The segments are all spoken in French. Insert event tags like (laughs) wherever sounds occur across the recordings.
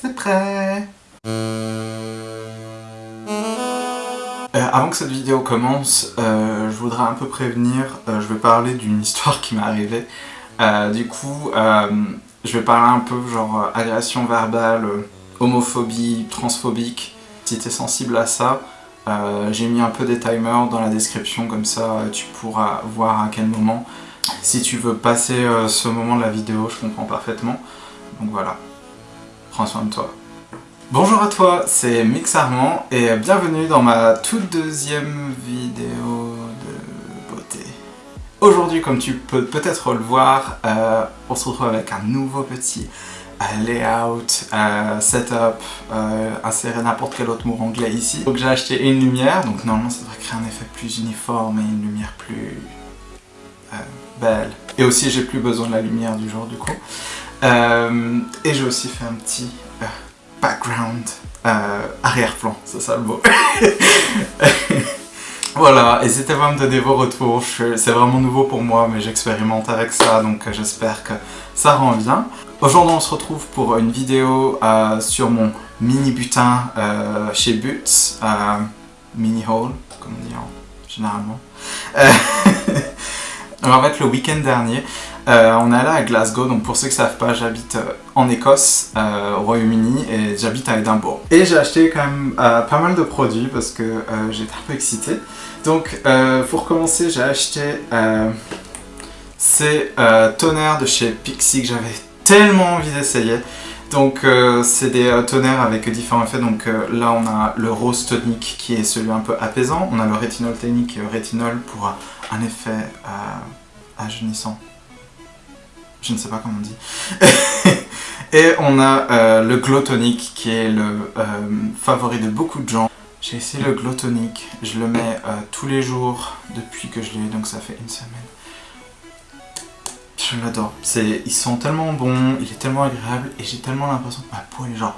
C'est prêt Euh, avant que cette vidéo commence, euh, je voudrais un peu prévenir, euh, je vais parler d'une histoire qui m'est arrivée. Du coup, je vais parler un peu genre agression verbale, homophobie, transphobique. Si t'es sensible à ça, j'ai mis un peu des timers dans la description, comme ça tu pourras voir à quel moment. Si tu veux passer ce moment de la vidéo, je comprends parfaitement. Donc voilà, prends soin de toi. Bonjour à toi, c'est Mix Armand et bienvenue dans ma toute deuxième vidéo de beauté. Aujourd'hui, comme tu peux peut-être le voir, euh, on se retrouve avec un nouveau petit euh, layout, euh, setup, insérer n'importe quel autre mot anglais ici. Donc j'ai acheté une lumière, donc normalement ça devrait créer un effet plus uniforme et une lumière plus belle. Et aussi j'ai plus besoin de la lumière du jour du coup. Euh, et j'ai aussi fait un petit euh, background, euh, arrière-plan, c'est ça le mot. (laughs) voilà, n'hésitez pas à me donner vos retours, c'est vraiment nouveau pour moi, mais j'expérimente avec ça, donc j'espère que ça rend bien. Aujourd'hui, on se retrouve pour une vidéo sur mon mini butin chez euh, mini haul, comme on dit en- généralement. (laughs) Alors, en fait, le week-end dernier, euh, on est allé à Glasgow, donc pour ceux qui ne savent pas, j'habite euh, en Écosse, euh, au Royaume-Uni, et j'habite à Édimbourg. Et j'ai acheté quand même pas mal de produits parce que j'étais un peu excitée. Donc, pour commencer, j'ai acheté ces tonnerres de chez Pixie que j'avais tellement envie d'essayer. Donc, c'est des tonnerres avec différents effets. Donc, là, on a le rose tonique qui est celui un peu apaisant. On a le rétinol qui est le rétinol pour un effet euh, ajeunissant. Je ne sais pas comment on dit. (laughs) Et on a euh, le glow tonic qui est le euh, favori de beaucoup de gens. J'ai essayé le glow tonic, je le mets tous les jours depuis que je l'ai donc ça fait une semaine. Je l'adore. Ils sont tellement bons, il est tellement agréable et j'ai tellement l'impression que ma peau est genre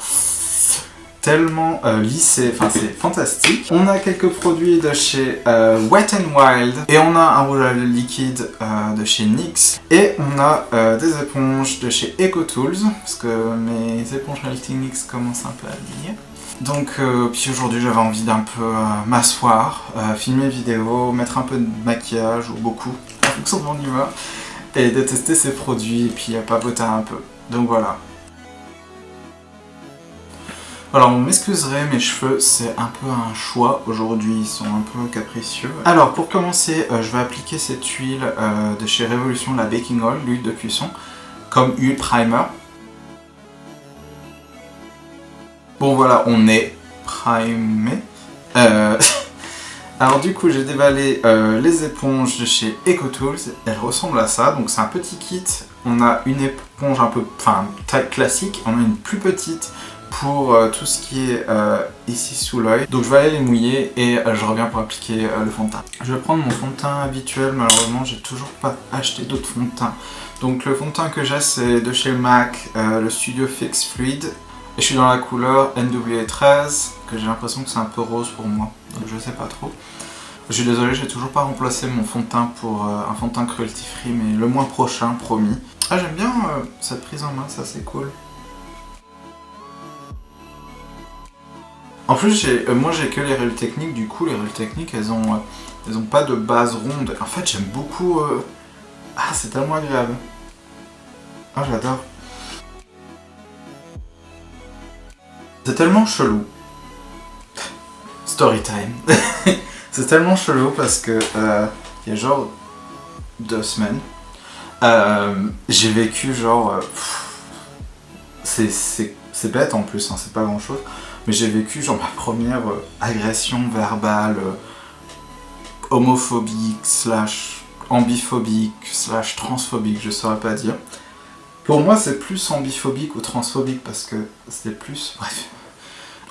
tellement euh, lissée. Enfin, c'est fantastique. On a quelques produits de chez euh, Wet n Wild et on a un rouge à liquide euh, de chez NYX et on a des éponges de chez EcoTools parce que mes éponges lifting NYX commencent un peu à vieillir. Donc, puis aujourd'hui j'avais envie d'un peu m'asseoir, filmer vidéo, mettre un peu de maquillage ou beaucoup en fonction de mon humeur et de tester ces produits et puis à papoter un peu. Donc voilà. Alors on m'excuserait, mes cheveux c'est un peu un choix aujourd'hui, ils sont un peu capricieux. Alors pour commencer, euh, je vais appliquer cette huile euh, de chez Révolution, la Baking Oil, l'huile de cuisson, comme huile primer. Bon voilà, on est primé. Euh, (laughs) Alors du coup j'ai déballé les éponges de chez EcoTools, elles ressemblent à ça, donc c'est un petit kit, on a une éponge un peu, enfin taille classique, on a une plus petite pour euh, tout ce qui est euh, ici sous l'œil. Donc je vais aller les mouiller et euh, je reviens pour appliquer le fond de teint. Je vais prendre mon fond de teint habituel, malheureusement j'ai toujours pas acheté d'autres fonds de teint. Donc le fond de teint que j'ai c'est de chez MAC, le Studio Fix Fluid. Et je suis dans la couleur NW13, que j'ai l'impression que c'est un peu rose pour moi, donc je sais pas trop. Je suis désolé, j'ai toujours pas remplacé mon fond de teint pour un fond de teint cruelty free, mais le mois prochain, promis. Ah j'aime bien cette prise en main, ça c'est cool. En plus, euh, moi j'ai que les règles techniques, du coup les règles techniques elles ont, euh, elles ont pas de base ronde. En fait j'aime beaucoup... euh, Ah c'est tellement agréable. Ah j'adore. C'est tellement chelou. Story time. (laughs) c'est tellement chelou parce que il y a genre deux semaines, j'ai vécu genre... c'est bête en plus, hein, c'est pas grand chose, mais j'ai vécu genre ma première euh, agression verbale euh, homophobique, slash ambiphobique, slash transphobique, je saurais pas dire. Pour moi, c'est plus ambiphobique ou transphobique parce que c'était plus. (laughs) Bref.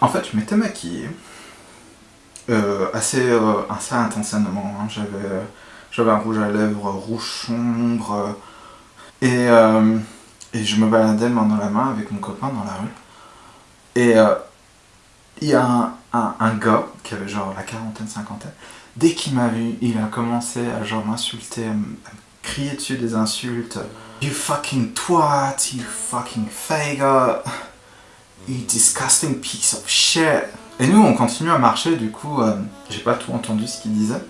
En fait, je m'étais maquillée euh, assez, euh, assez intensément. hein. J'avais, j'avais un rouge à lèvres rouge sombre et, et je me baladais main dans la main avec mon copain dans la rue. Et il y a un, gars qui avait genre la quarantaine, cinquantaine. Dès qu'il m'a vu, il a commencé à genre m'insulter, à me crier dessus des insultes. You fucking twat, you fucking faggot. You disgusting piece of shit. Et nous, on continue à marcher, du coup, euh, j'ai pas tout entendu ce qu'il disait.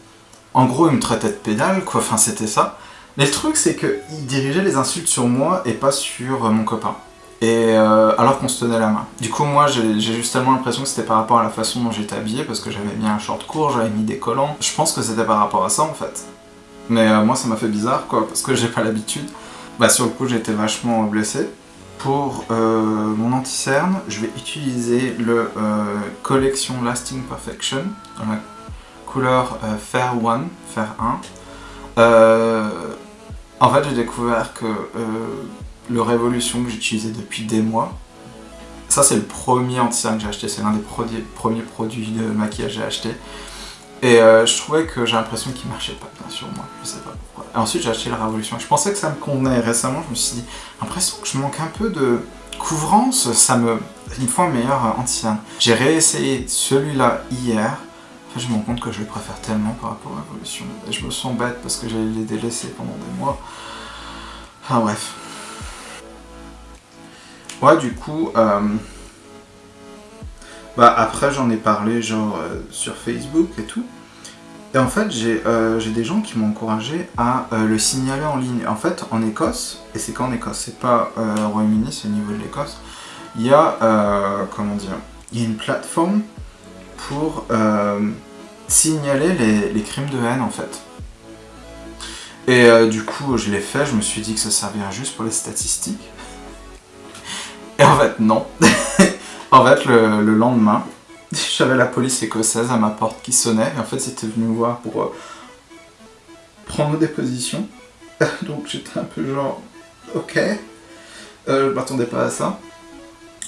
En gros, il me traitait de pédale, quoi, enfin, c'était ça. Mais le truc, c'est qu'il dirigeait les insultes sur moi et pas sur euh, mon copain. Et euh, alors qu'on se tenait la main. Du coup, moi, j'ai juste tellement l'impression que c'était par rapport à la façon dont j'étais habillé, parce que j'avais mis un short court, j'avais mis des collants. Je pense que c'était par rapport à ça, en fait. Mais moi, ça m'a fait bizarre, quoi, parce que j'ai pas l'habitude. Bah, sur le coup, j'étais vachement blessé. Pour euh, mon anti-cerne, je vais utiliser le euh, Collection Lasting Perfection dans la couleur euh, Fair 1, Fair 1. en fait, j'ai découvert que le Révolution que j'utilisais depuis des mois, ça c'est le premier anti-cerne que j'ai acheté, c'est l'un des premiers produits de maquillage que j'ai acheté. Et je trouvais que j'ai l'impression qu'il marchait pas bien sur moi, je sais pas ensuite j'ai acheté la Révolution. Je pensais que ça me convenait. Récemment, je me suis dit, l'impression que je manque un peu de couvrance, ça me... Il faut un meilleur anti-cerne. J'ai réessayé celui-là hier. Enfin, je me rends compte que je le préfère tellement par rapport à Révolution. Et je me sens bête parce que j'allais les délaisser pendant des mois. Enfin bref. Ouais, du coup... Euh, bah après j'en ai parlé genre euh, sur Facebook et tout. Et en fait, euh, j'ai des gens qui m'ont encouragé à euh, le signaler en ligne. En fait, en Écosse, et c'est qu'en Écosse, c'est pas euh, au Royaume-Uni, c'est au niveau de l'Écosse, il y a, comment dire, il y a une plateforme pour signaler les, crimes de haine, en fait. Et du coup, je l'ai fait, je me suis dit que ça servirait juste pour les statistiques. Et en fait, non. (laughs) en fait, le lendemain, (laughs) j'avais la police écossaise à ma porte qui sonnait, et en fait c'était venu me voir pour euh, prendre des positions. (laughs) Donc j'étais un peu genre, ok, euh, je m'attendais pas à ça.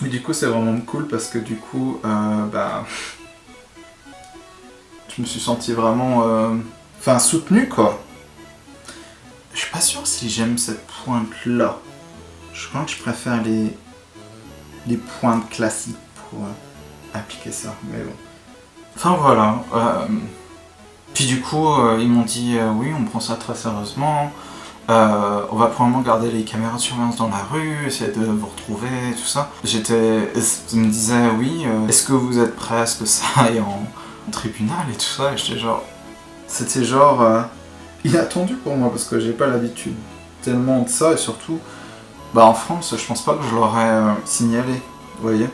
Mais du coup c'est vraiment cool parce que du coup, euh, bah, je me suis senti vraiment, enfin soutenu quoi. Je suis pas sûr si j'aime cette pointe là. Je crois que je préfère les, les pointes classiques pour appliquer ça, mais bon. Enfin voilà. Euh, puis du coup, euh, ils m'ont dit euh, oui, on prend ça très sérieusement. on va probablement garder les caméras de surveillance dans la rue, essayer de vous retrouver, tout ça. J'étais, me disaient oui, est-ce que vous êtes prêts à ce que ça (laughs) aille en, tribunal et tout ça? Et j'étais genre, c'était genre inattendu pour moi parce que j'ai pas l'habitude tellement de ça et surtout, bah en France, je pense pas que je l'aurais signalé, vous voyez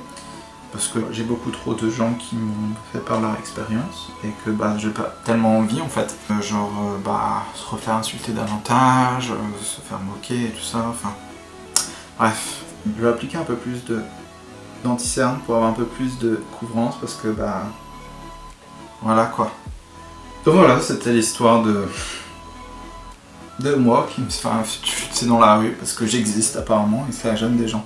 parce que j'ai beaucoup trop de gens qui m'ont fait part leur expérience et que bah j'ai pas tellement envie en fait. Euh, genre euh, bah se refaire insulter davantage, euh, se faire moquer et tout ça, enfin... Bref, je vais appliquer un peu plus de d'anticerne pour avoir un peu plus de couvrance parce que bah... Voilà quoi. Donc voilà, c'était l'histoire de... de moi qui me fait insulter dans la rue parce que j'existe apparemment et ça gêne des gens.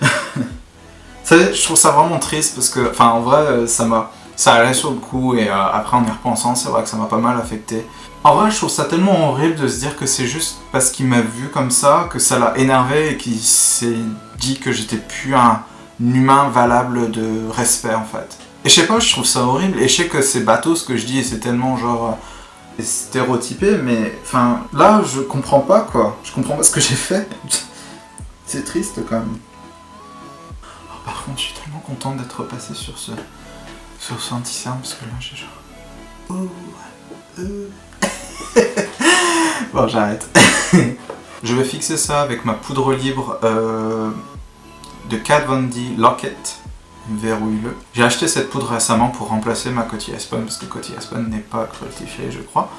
(laughs) je trouve ça vraiment triste parce que, enfin en vrai, euh, ça m'a... Ça allait sur le coup et euh, après en y repensant, c'est vrai que ça m'a pas mal affecté. En vrai, je trouve ça tellement horrible de se dire que c'est juste parce qu'il m'a vu comme ça, que ça l'a énervé et qu'il s'est dit que j'étais plus un humain valable de respect en fait. Et je sais pas, je trouve ça horrible et je sais que c'est bateau ce que je dis et c'est tellement genre stéréotypé, mais enfin là je comprends pas quoi, je comprends pas ce que j'ai fait. (laughs) c'est triste quand même. Par contre, je suis tellement content d'être passé sur ce, sur ce anti parce que là, j'ai genre... Oh, euh. (laughs) bon, j'arrête. (laughs) je vais fixer ça avec ma poudre libre euh, de Kat Von D Locket verrouille-le. J'ai acheté cette poudre récemment pour remplacer ma Coty Aspen parce que Coty Aspen n'est pas cruelty je crois.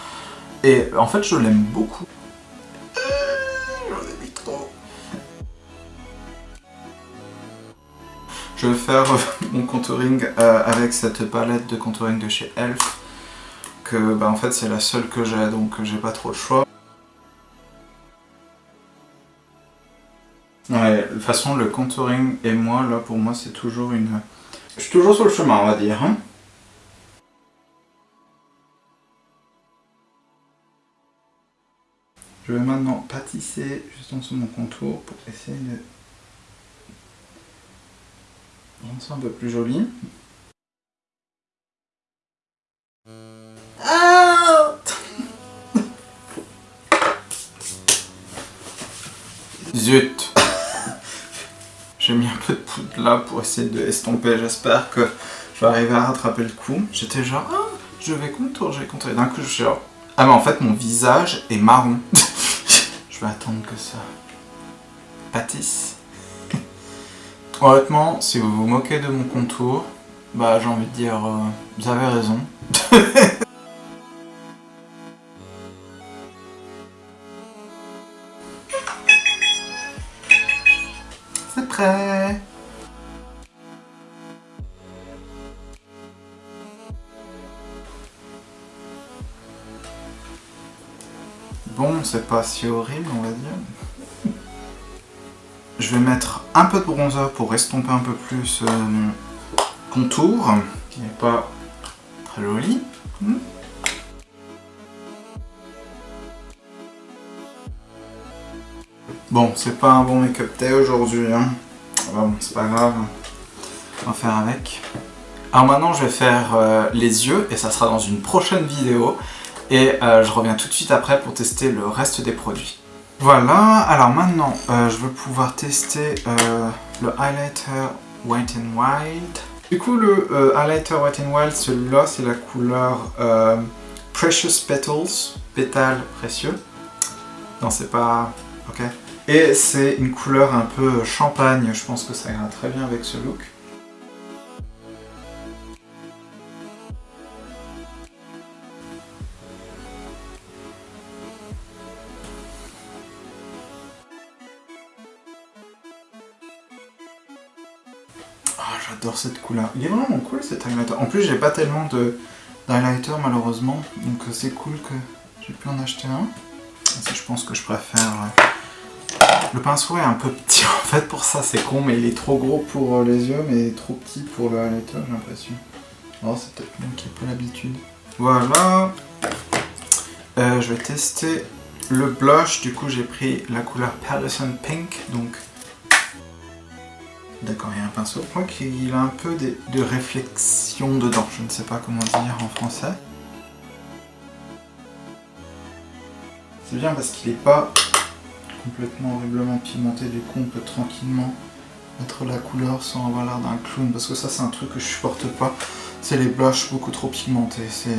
Et en fait, je l'aime beaucoup. Je vais faire (laughs) mon contouring euh, avec cette palette de contouring de chez Elf. Que bah, en fait c'est la seule que j'ai donc j'ai pas trop le choix. Façon le contouring et moi là pour moi c'est toujours une... Je suis toujours sur le chemin on va dire. Hein. Je vais maintenant pâtisser juste en dessous de mon contour pour essayer de c'est un peu plus joli. Pour essayer de estomper. J'espère que je vais arriver à rattraper le coup. J'étais genre, ah, je vais contour, je vais contour. d'un coup, je suis genre, ah mais en fait, mon visage est marron. (laughs) je vais attendre que ça pâtisse. Honnêtement, si vous vous moquez de mon contour, bah j'ai envie de dire, euh, vous avez raison. (laughs) Bon, c'est pas si horrible, on va dire. Je vais mettre un peu de bronzer pour estomper un peu plus euh, mon contour, qui n'est pas très joli. Hmm. Bon, c'est pas un bon make-up day aujourd'hui, hein. Bon, c'est pas grave, on va faire avec. Alors maintenant, je vais faire euh, les yeux, et ça sera dans une prochaine vidéo. Et euh, je reviens tout de suite après pour tester le reste des produits. Voilà, alors maintenant, euh, je veux pouvoir tester le highlighter White and Wild. Du coup, le highlighter White and Wild, celui-là, c'est la couleur Precious Petals, pétales précieux. Non, c'est pas... ok et c'est une couleur un peu champagne, je pense que ça ira très bien avec ce look. J'adore cette couleur. Il est vraiment cool cet highlighter. En plus, j'ai pas tellement d'highlighter malheureusement, donc c'est cool que j'ai pu en acheter un. Je pense que je préfère euh, le pinceau est un peu petit (laughs) en fait pour ça, c'est con, mais il est trop gros pour euh, les yeux, mais trop petit pour le highlighter, j'ai l'impression. Oh, c'est peut-être moi qui ai pas l'habitude. Voilà. Euh, je vais tester le blush, du coup j'ai pris la couleur Pallison Pink, donc... D'accord, il y a un pinceau. Je crois qu'il a un peu de, réflexion dedans, je ne sais pas comment dire en français. C'est bien parce qu'il est pas complètement horriblement pimenté, du coup on peut tranquillement mettre la couleur sans avoir l'air d'un clown, parce que ça c'est un truc que je supporte pas, c'est les blushs beaucoup trop pigmentés, c'est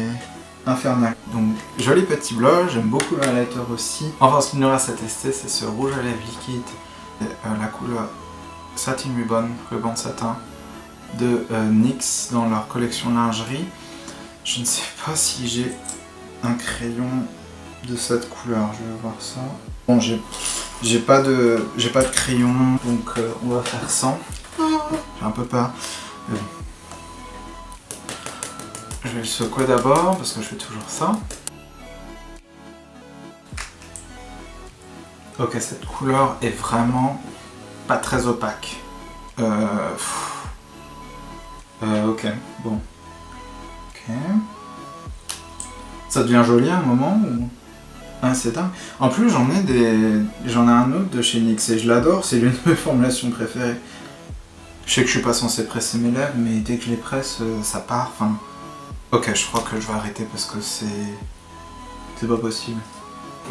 infernal. Donc joli petit blush, j'aime beaucoup le highlighter aussi. Enfin ce qu'il nous reste à tester c'est ce rouge à lèvres liquide, euh, la couleur Satin Ribbon, ruban de satin, de euh, NYX dans leur collection lingerie. Je ne sais pas si j'ai un crayon de cette couleur, je vais voir ça. Bon, j'ai pas de pas de crayon, donc euh, on va faire sans. J'ai un peu peur. Je vais le secouer d'abord, parce que je fais toujours ça. Ok, cette couleur est vraiment pas très opaque. Euh... euh ok, bon. Ok. Ça devient joli à un moment ou... Ah, c'est dingue. En plus, j'en ai des... J'en ai un autre de chez NYX et je l'adore, c'est l'une de mes (laughs) formulations préférées. Je sais que je suis pas censé presser mes lèvres, mais dès que je les presse, euh, ça part, enfin... Ok, je crois que je vais arrêter parce que c'est... C'est pas possible.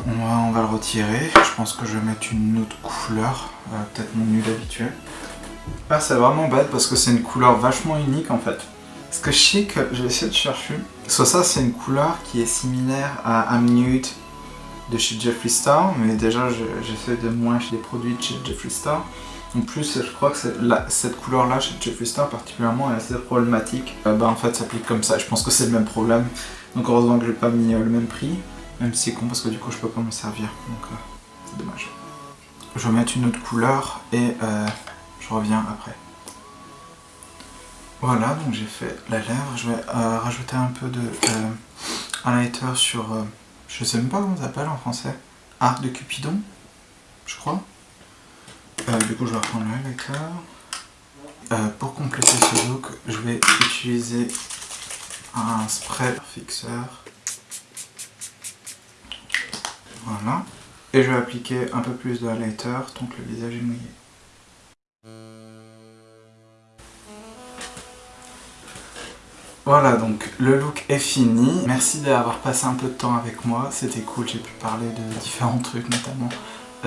On va, le retirer. Je pense que je vais mettre une autre couleur, euh, peut-être mon nul habituel. Ah, c'est vraiment bête parce que c'est une couleur vachement unique en fait. Parce que je sais que je vais de chercher. Soit ça, c'est une couleur qui est similaire à I'm Nude de chez Jeffree Star, mais déjà j'essaie de moins chez des produits de chez Jeffree Star. En plus, je crois que cette couleur-là chez Jeffree Star particulièrement est assez problématique. Euh, bah en fait, ça s'applique comme ça. Je pense que c'est le même problème. Donc heureusement que je n'ai pas mis euh, le même prix. Même si c'est con parce que du coup je peux pas m'en servir. Donc euh, c'est dommage. Je vais mettre une autre couleur et je reviens après. Voilà, donc j'ai fait la lèvre. Je vais rajouter un peu de highlighter sur je sais même pas comment ça s'appelle en français. Arc de Cupidon, je crois. Euh, du coup, je vais reprendre le highlighter. Euh, pour compléter ce look, je vais utiliser un spray fixeur. Voilà. Et je vais appliquer un peu plus de highlighter tant que le visage est mouillé. Voilà, donc le look est fini. Merci d'avoir passé un peu de temps avec moi, c'était cool, j'ai pu parler de différents trucs, notamment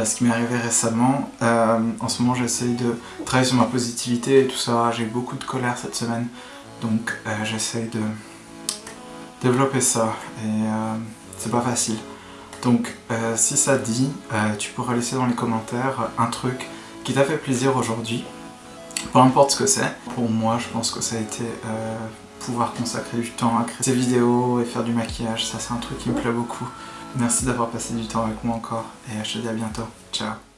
ce qui m'est arrivé récemment. en ce moment j'essaye de travailler sur ma positivité et tout ça, j'ai beaucoup de colère cette semaine, donc j'essaye de développer ça et c'est pas facile. Donc si ça dit, tu pourras laisser dans les commentaires un truc qui t'a fait plaisir aujourd'hui, peu importe ce que c'est. Pour moi, je pense que ça a été euh, pouvoir consacrer du temps à créer ces vidéos et faire du maquillage, ça c'est un truc qui me plaît beaucoup. Merci d'avoir passé du temps avec moi encore et je te dis à bientôt. Ciao